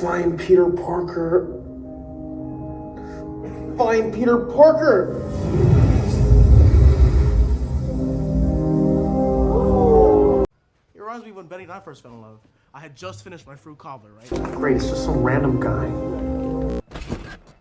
Find Peter Parker. Find Peter Parker! It reminds me when Betty and I first fell in love. I had just finished my fruit cobbler, right? Great, it's just some random guy.